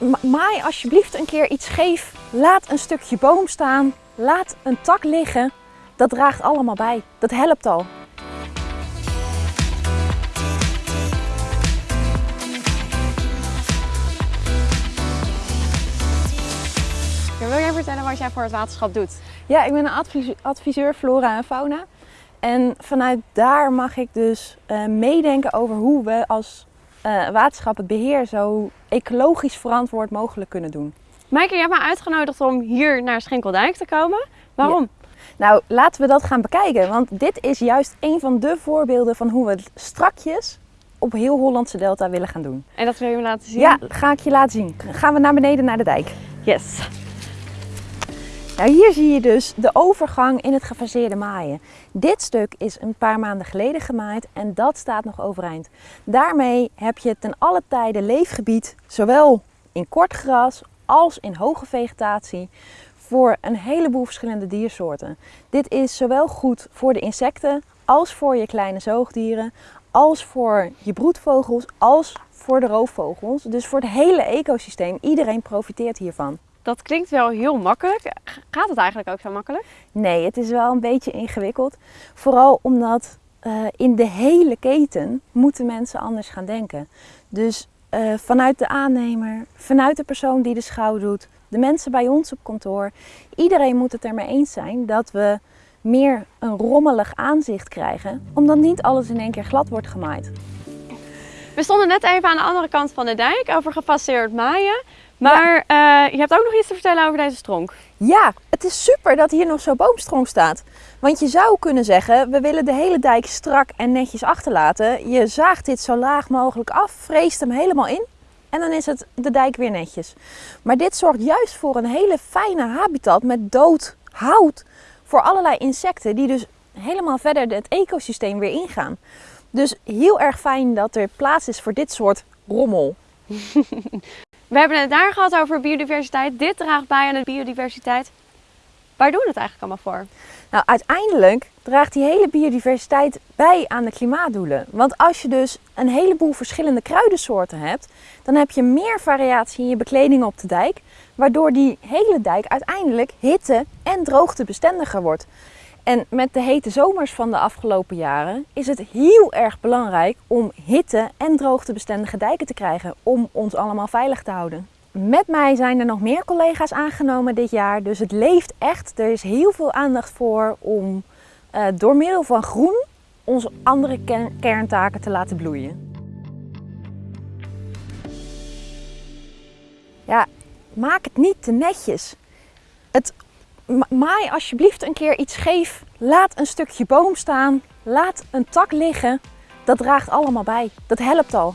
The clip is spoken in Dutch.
ma- maai alsjeblieft een keer iets scheef. Laat een stukje boom staan. Laat een tak liggen. Dat draagt allemaal bij. Dat helpt al. Wil jij vertellen wat jij voor het waterschap doet? Ja, ik ben een adviseur flora en fauna. En vanuit daar mag ik dus eh, meedenken over hoe we als eh, waterschap het beheer zo ecologisch verantwoord mogelijk kunnen doen. Maaike, je hebt me uitgenodigd om hier naar Schenkeldijk te komen. Waarom? Nou, laten we dat gaan bekijken. Want dit is juist een van de voorbeelden van hoe we het strakjes op heel Hollandse Delta willen gaan doen. En dat wil je me laten zien? Ja, ga ik je laten zien. Gaan we naar beneden naar de dijk. Yes. Nou, hier zie je dus de overgang in het gefaseerde maaien. Dit stuk is een paar maanden geleden gemaaid en dat staat nog overeind. Daarmee heb je ten alle tijde leefgebied, zowel in kort gras als in hoge vegetatie, voor een heleboel verschillende diersoorten. Dit is zowel goed voor de insecten als voor je kleine zoogdieren, als voor je broedvogels, als voor de roofvogels. Dus voor het hele ecosysteem. Iedereen profiteert hiervan. Dat klinkt wel heel makkelijk. Gaat het eigenlijk ook zo makkelijk? Nee, het is wel een beetje ingewikkeld. Vooral omdat eh, in de hele keten moeten mensen anders gaan denken. Dus eh, vanuit de aannemer, vanuit de persoon die de schouw doet, de mensen bij ons op kantoor. Iedereen moet het ermee eens zijn dat we meer een rommelig aanzicht krijgen. Omdat niet alles in één keer glad wordt gemaaid. We stonden net even aan de andere kant van de dijk over gefaseerd maaien. Maar eh, je hebt ook nog iets te vertellen over deze stronk. Ja, het is super dat hier nog zo'n boomstronk staat. Want je zou kunnen zeggen, we willen de hele dijk strak en netjes achterlaten. Je zaagt dit zo laag mogelijk af, vreest hem helemaal in en dan is het de dijk weer netjes. Maar dit zorgt juist voor een hele fijne habitat met dood hout voor allerlei insecten die dus helemaal verder het ecosysteem weer ingaan. Dus heel erg fijn dat er plaats is voor dit soort rommel. We hebben het daar gehad over biodiversiteit. Dit draagt bij aan de biodiversiteit. Waar doen we het eigenlijk allemaal voor? Nou, uiteindelijk draagt die hele biodiversiteit bij aan de klimaatdoelen. Want als je dus een heleboel verschillende kruidensoorten hebt, dan heb je meer variatie in je bekleding op de dijk, waardoor die hele dijk uiteindelijk hitte- en droogtebestendiger wordt. En met de hete zomers van de afgelopen jaren is het heel erg belangrijk om hitte- en droogtebestendige dijken te krijgen om ons allemaal veilig te houden. Met mij zijn er nog meer collega's aangenomen dit jaar, dus het leeft echt. Er is heel veel aandacht voor om eh, door middel van groen onze andere ken- kerntaken te laten bloeien. Ja, maak het niet te netjes. Het maai alsjeblieft een keer iets scheef. Laat een stukje boom staan. Laat een tak liggen. Dat draagt allemaal bij. Dat helpt al.